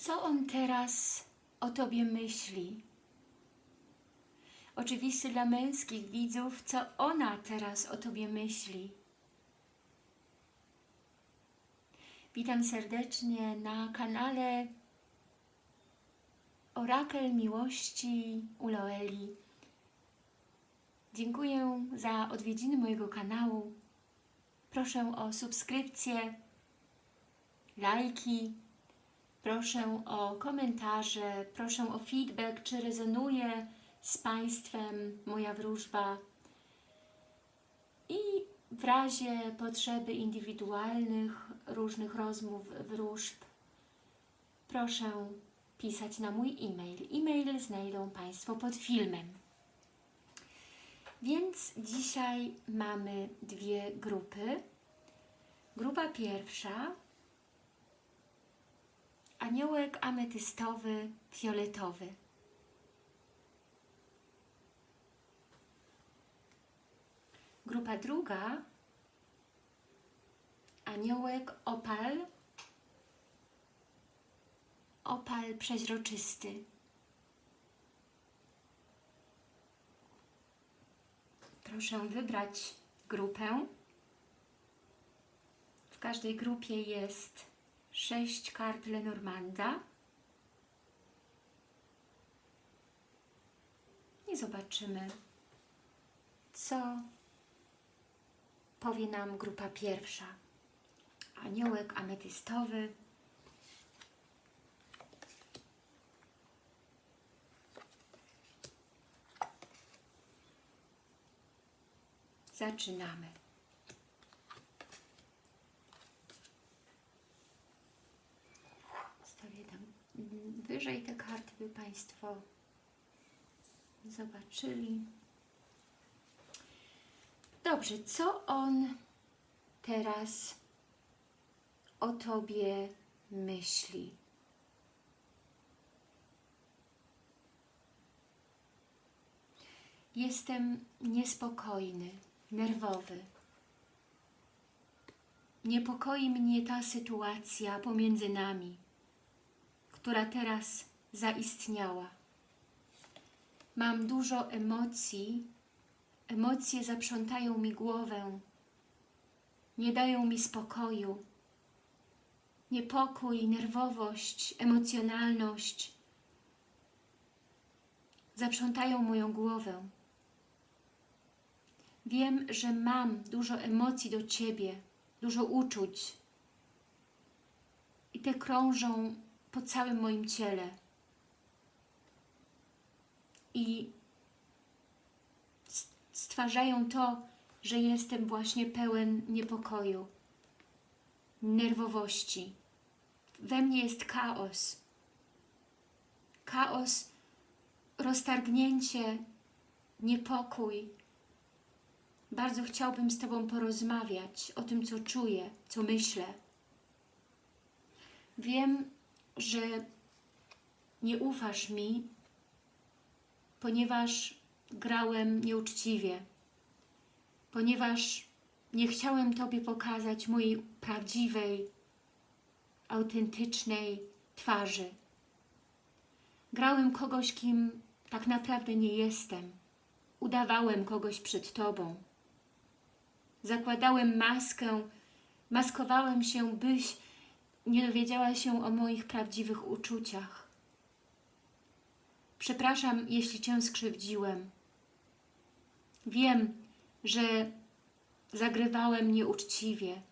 co on teraz o Tobie myśli? Oczywiście dla męskich widzów, co ona teraz o Tobie myśli? Witam serdecznie na kanale Orakel Miłości u Loeli. Dziękuję za odwiedziny mojego kanału. Proszę o subskrypcję, lajki, proszę o komentarze, proszę o feedback, czy rezonuje z Państwem moja wróżba. I w razie potrzeby indywidualnych, różnych rozmów, wróżb, proszę pisać na mój e-mail. E-mail znajdą Państwo pod filmem. Więc dzisiaj mamy dwie grupy. Grupa pierwsza aniołek ametystowy, fioletowy. Grupa druga aniołek opal, opal przeźroczysty. Proszę wybrać grupę. W każdej grupie jest sześć kart Lenormanda. I zobaczymy, co powie nam grupa pierwsza. Aniołek ametystowy. Zaczynamy. Wyżej te karty, by Państwo zobaczyli. Dobrze, co on teraz o Tobie myśli? Jestem niespokojny, nerwowy. Niepokoi mnie ta sytuacja pomiędzy nami, która teraz zaistniała. Mam dużo emocji, emocje zaprzątają mi głowę, nie dają mi spokoju. Niepokój, nerwowość, emocjonalność zaprzątają moją głowę. Wiem, że mam dużo emocji do Ciebie, dużo uczuć i te krążą po całym moim ciele. I stwarzają to, że jestem właśnie pełen niepokoju, nerwowości. We mnie jest chaos. Chaos, roztargnięcie, niepokój. Bardzo chciałbym z Tobą porozmawiać o tym, co czuję, co myślę. Wiem, że nie ufasz mi, ponieważ grałem nieuczciwie, ponieważ nie chciałem Tobie pokazać mojej prawdziwej, autentycznej twarzy. Grałem kogoś, kim tak naprawdę nie jestem. Udawałem kogoś przed Tobą. Zakładałem maskę, maskowałem się, byś nie dowiedziała się o moich prawdziwych uczuciach. Przepraszam, jeśli Cię skrzywdziłem. Wiem, że zagrywałem nieuczciwie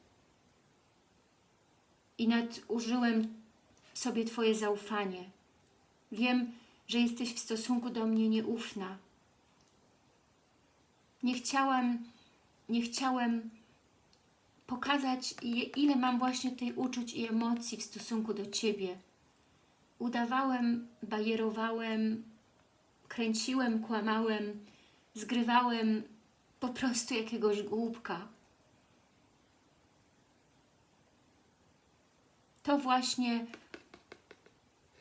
i nadużyłem sobie Twoje zaufanie. Wiem, że jesteś w stosunku do mnie nieufna. Nie chciałam, nie chciałem pokazać, ile mam właśnie tej uczuć i emocji w stosunku do Ciebie. Udawałem, bajerowałem, kręciłem, kłamałem, zgrywałem po prostu jakiegoś głupka. To właśnie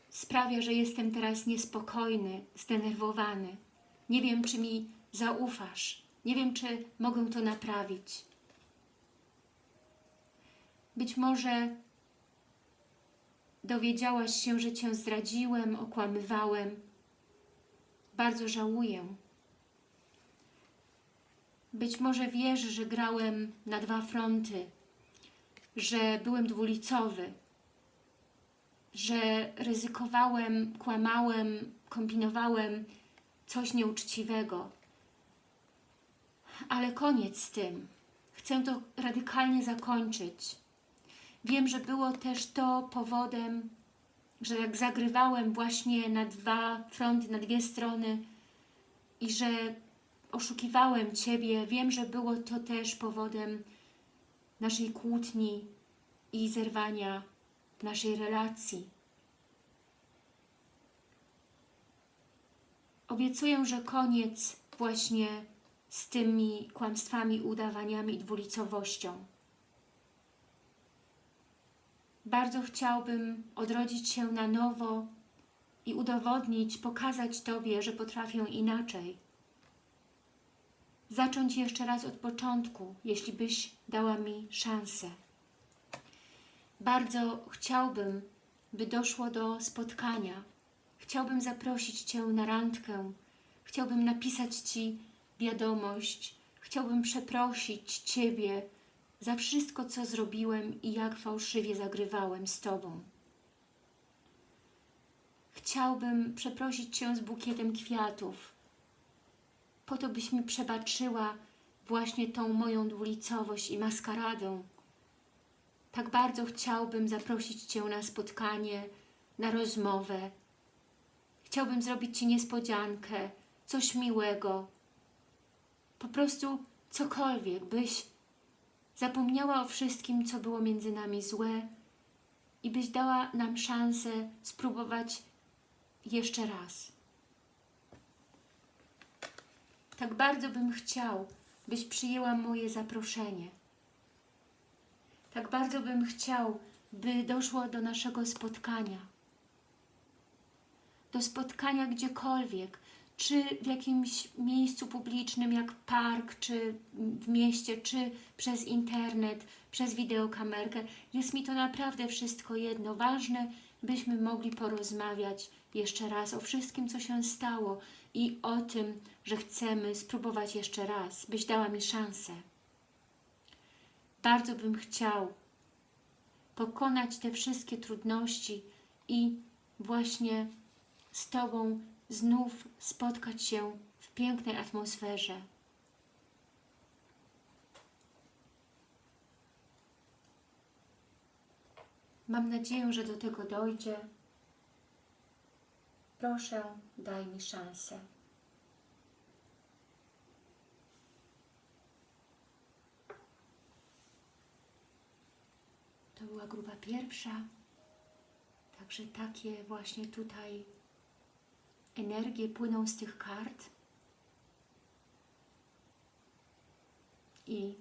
sprawia, że jestem teraz niespokojny, zdenerwowany. Nie wiem, czy mi zaufasz. Nie wiem, czy mogę to naprawić. Być może dowiedziałaś się, że Cię zdradziłem, okłamywałem. Bardzo żałuję. Być może wiesz, że grałem na dwa fronty, że byłem dwulicowy, że ryzykowałem, kłamałem, kombinowałem coś nieuczciwego. Ale koniec z tym. Chcę to radykalnie zakończyć. Wiem, że było też to powodem, że jak zagrywałem właśnie na dwa fronty, na dwie strony i że oszukiwałem Ciebie, wiem, że było to też powodem naszej kłótni i zerwania naszej relacji. Obiecuję, że koniec właśnie z tymi kłamstwami, udawaniami i dwulicowością. Bardzo chciałbym odrodzić się na nowo i udowodnić, pokazać Tobie, że potrafię inaczej. Zacząć jeszcze raz od początku, jeśli byś dała mi szansę. Bardzo chciałbym, by doszło do spotkania. Chciałbym zaprosić Cię na randkę. Chciałbym napisać Ci wiadomość. Chciałbym przeprosić Ciebie za wszystko, co zrobiłem i jak fałszywie zagrywałem z Tobą. Chciałbym przeprosić Cię z bukietem kwiatów, po to, byś mi przebaczyła właśnie tą moją dwulicowość i maskaradę. Tak bardzo chciałbym zaprosić Cię na spotkanie, na rozmowę. Chciałbym zrobić Ci niespodziankę, coś miłego. Po prostu cokolwiek, byś zapomniała o wszystkim, co było między nami złe i byś dała nam szansę spróbować jeszcze raz. Tak bardzo bym chciał, byś przyjęła moje zaproszenie. Tak bardzo bym chciał, by doszło do naszego spotkania. Do spotkania gdziekolwiek, czy w jakimś miejscu publicznym jak park, czy w mieście, czy przez internet, przez wideokamerkę. Jest mi to naprawdę wszystko jedno. Ważne, byśmy mogli porozmawiać jeszcze raz o wszystkim, co się stało i o tym, że chcemy spróbować jeszcze raz, byś dała mi szansę. Bardzo bym chciał pokonać te wszystkie trudności i właśnie z Tobą znów spotkać się w pięknej atmosferze. Mam nadzieję, że do tego dojdzie. Proszę, daj mi szansę. To była grupa pierwsza. Także takie właśnie tutaj energie płyną z tych kart. I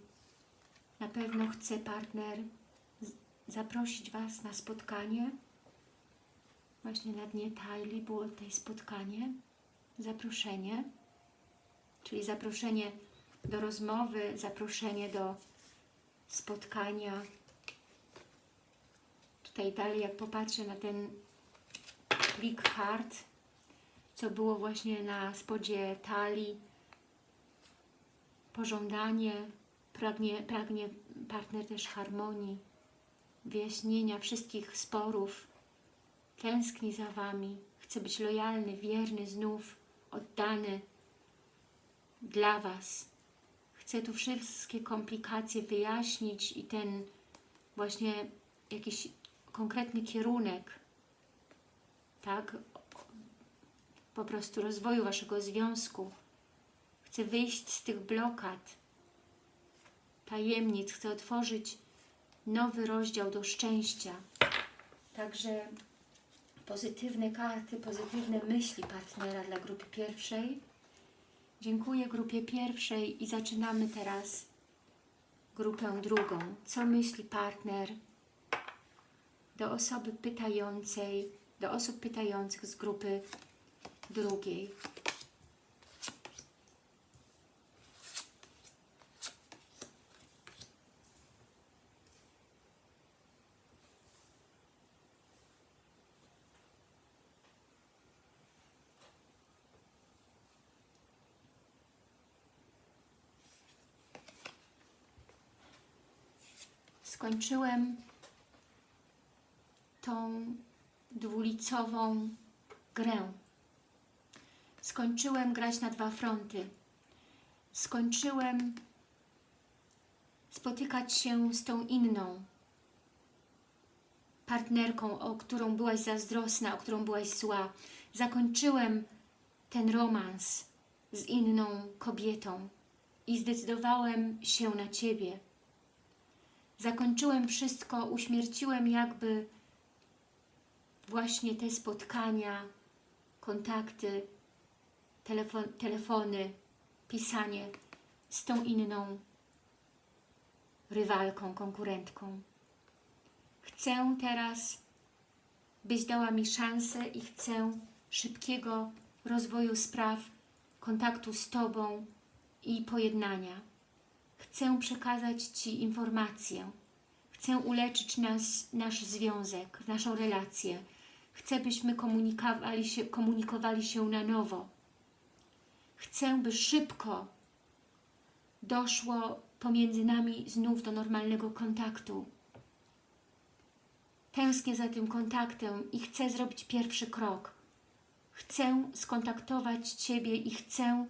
na pewno chce partner zaprosić Was na spotkanie. Właśnie na dnie Tajli było tutaj spotkanie, zaproszenie, czyli zaproszenie do rozmowy, zaproszenie do spotkania. Tutaj dalej, jak popatrzę na ten plik kart, co było właśnie na spodzie talii, pożądanie, pragnie, pragnie partner też harmonii, wyjaśnienia wszystkich sporów, tęskni za Wami, chce być lojalny, wierny, znów oddany dla Was. Chce tu wszystkie komplikacje wyjaśnić i ten właśnie jakiś konkretny kierunek, tak, po prostu rozwoju Waszego związku. Chcę wyjść z tych blokad, tajemnic, chcę otworzyć nowy rozdział do szczęścia. Także pozytywne karty, pozytywne myśli partnera dla grupy pierwszej. Dziękuję grupie pierwszej i zaczynamy teraz grupę drugą. Co myśli partner do osoby pytającej, do osób pytających z grupy drugiej. Skończyłem tą dwulicową grę. Skończyłem grać na dwa fronty. Skończyłem spotykać się z tą inną partnerką, o którą byłaś zazdrosna, o którą byłaś zła. Zakończyłem ten romans z inną kobietą i zdecydowałem się na Ciebie. Zakończyłem wszystko, uśmierciłem jakby właśnie te spotkania, kontakty, telefon, telefony, pisanie z tą inną rywalką, konkurentką. Chcę teraz, byś dała mi szansę i chcę szybkiego rozwoju spraw, kontaktu z Tobą i pojednania. Chcę przekazać Ci informację. Chcę uleczyć nas, nasz związek, naszą relację. Chcę, byśmy komunikowali się, komunikowali się na nowo. Chcę, by szybko doszło pomiędzy nami znów do normalnego kontaktu. Tęsknię za tym kontaktem i chcę zrobić pierwszy krok. Chcę skontaktować Ciebie i chcę,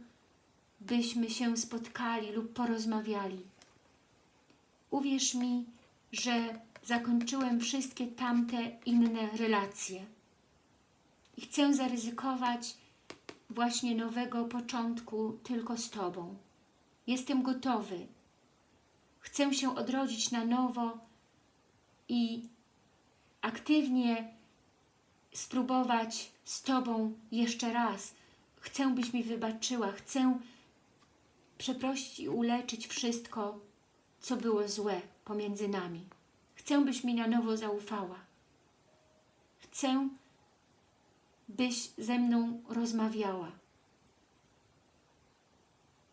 byśmy się spotkali lub porozmawiali. Uwierz mi, że zakończyłem wszystkie tamte inne relacje. I chcę zaryzykować właśnie nowego początku tylko z Tobą. Jestem gotowy. Chcę się odrodzić na nowo i aktywnie spróbować z Tobą jeszcze raz. Chcę, byś mi wybaczyła. Chcę przeprosić i uleczyć wszystko, co było złe pomiędzy nami. Chcę, byś mi na nowo zaufała. Chcę, byś ze mną rozmawiała.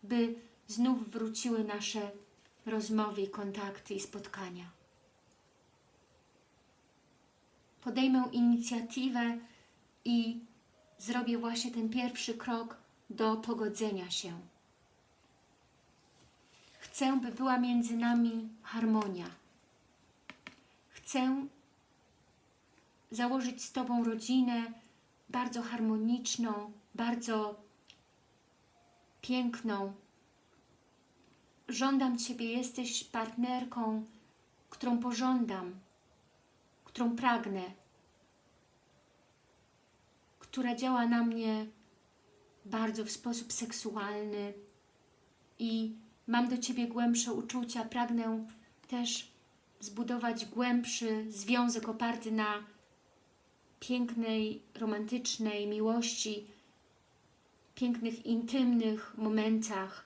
By znów wróciły nasze rozmowy, kontakty i spotkania. Podejmę inicjatywę i zrobię właśnie ten pierwszy krok do pogodzenia się. Chcę, by była między nami harmonia. Chcę założyć z Tobą rodzinę bardzo harmoniczną, bardzo piękną. Żądam Ciebie, jesteś partnerką, którą pożądam, którą pragnę, która działa na mnie bardzo w sposób seksualny i mam do Ciebie głębsze uczucia, pragnę też zbudować głębszy związek oparty na pięknej, romantycznej miłości, pięknych, intymnych momentach.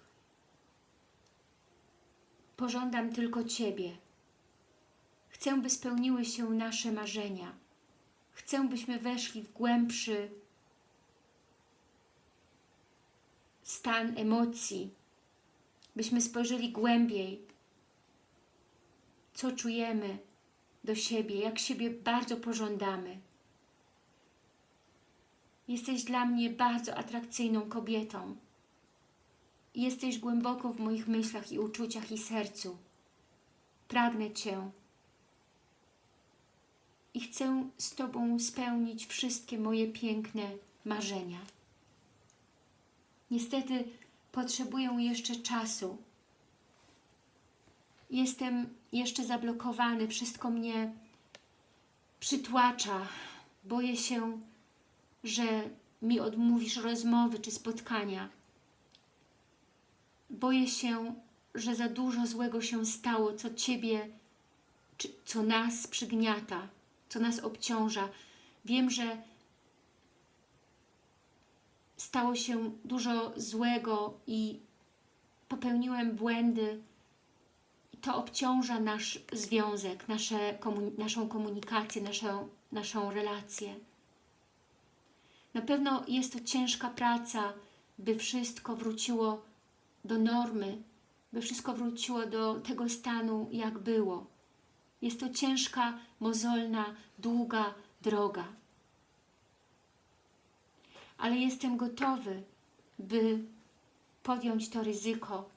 Pożądam tylko Ciebie. Chcę, by spełniły się nasze marzenia. Chcę, byśmy weszli w głębszy stan emocji, byśmy spojrzeli głębiej, co czujemy do siebie, jak siebie bardzo pożądamy. Jesteś dla mnie bardzo atrakcyjną kobietą. Jesteś głęboko w moich myślach i uczuciach i sercu. Pragnę Cię i chcę z Tobą spełnić wszystkie moje piękne marzenia. Niestety potrzebuję jeszcze czasu. Jestem jeszcze zablokowany, wszystko mnie przytłacza. Boję się, że mi odmówisz rozmowy czy spotkania. Boję się, że za dużo złego się stało, co Ciebie, czy, co nas przygniata, co nas obciąża. Wiem, że stało się dużo złego i popełniłem błędy. To obciąża nasz związek, nasze, naszą komunikację, naszą, naszą relację. Na pewno jest to ciężka praca, by wszystko wróciło do normy, by wszystko wróciło do tego stanu, jak było. Jest to ciężka, mozolna, długa droga. Ale jestem gotowy, by podjąć to ryzyko.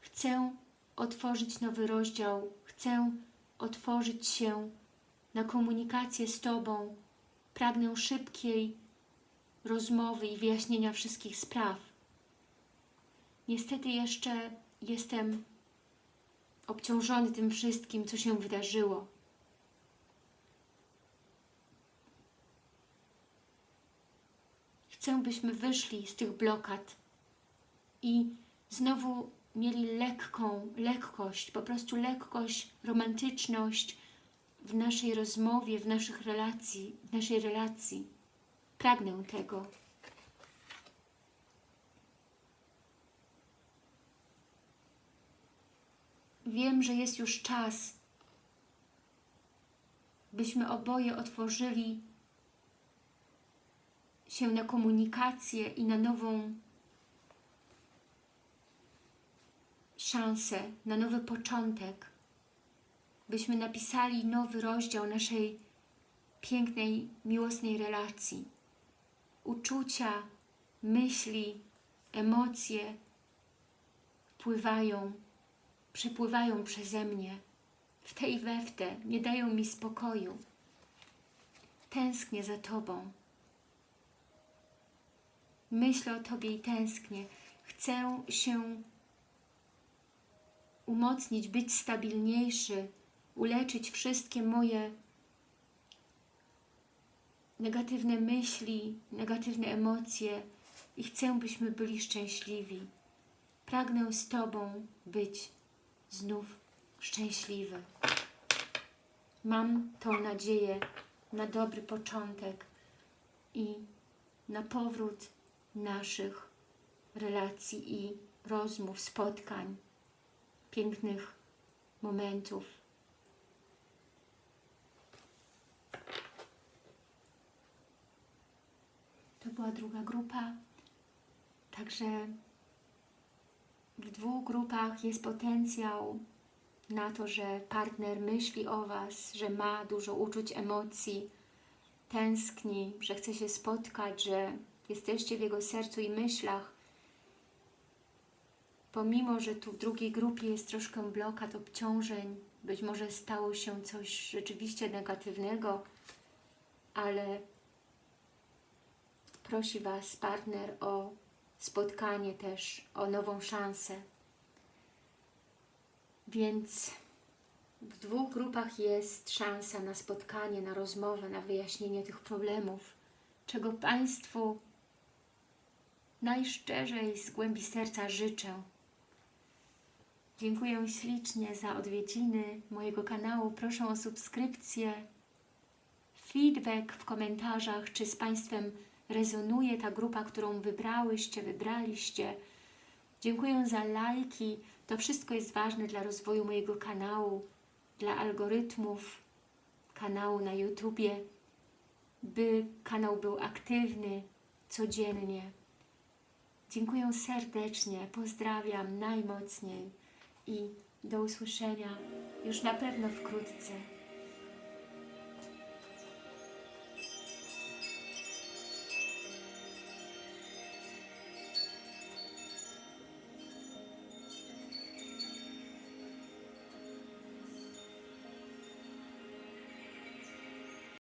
Chcę otworzyć nowy rozdział, chcę otworzyć się na komunikację z Tobą. Pragnę szybkiej rozmowy i wyjaśnienia wszystkich spraw. Niestety jeszcze jestem obciążony tym wszystkim, co się wydarzyło. Chcę, byśmy wyszli z tych blokad i znowu mieli lekką, lekkość, po prostu lekkość, romantyczność w naszej rozmowie, w naszych relacji, w naszej relacji. Pragnę tego. Wiem, że jest już czas, byśmy oboje otworzyli się na komunikację i na nową szansę, na nowy początek, byśmy napisali nowy rozdział naszej pięknej, miłosnej relacji. Uczucia, myśli, emocje pływają, przepływają przeze mnie w te i we w te, nie dają mi spokoju. Tęsknię za Tobą. Myślę o Tobie i tęsknię. Chcę się umocnić, być stabilniejszy, uleczyć wszystkie moje negatywne myśli, negatywne emocje i chcę, byśmy byli szczęśliwi. Pragnę z Tobą być znów szczęśliwy. Mam tą nadzieję na dobry początek i na powrót naszych relacji i rozmów, spotkań, pięknych momentów. To była druga grupa, także w dwóch grupach jest potencjał na to, że partner myśli o Was, że ma dużo uczuć, emocji, tęskni, że chce się spotkać, że jesteście w jego sercu i myślach. Pomimo, że tu w drugiej grupie jest troszkę blokad, obciążeń, być może stało się coś rzeczywiście negatywnego, ale prosi Was partner o spotkanie też, o nową szansę. Więc w dwóch grupach jest szansa na spotkanie, na rozmowę, na wyjaśnienie tych problemów, czego Państwu najszczerzej z głębi serca życzę. Dziękuję ślicznie za odwiedziny mojego kanału. Proszę o subskrypcję, feedback w komentarzach, czy z Państwem rezonuje ta grupa, którą wybrałyście, wybraliście. Dziękuję za lajki. To wszystko jest ważne dla rozwoju mojego kanału, dla algorytmów kanału na YouTubie, by kanał był aktywny codziennie. Dziękuję serdecznie, pozdrawiam najmocniej i do usłyszenia już na pewno wkrótce.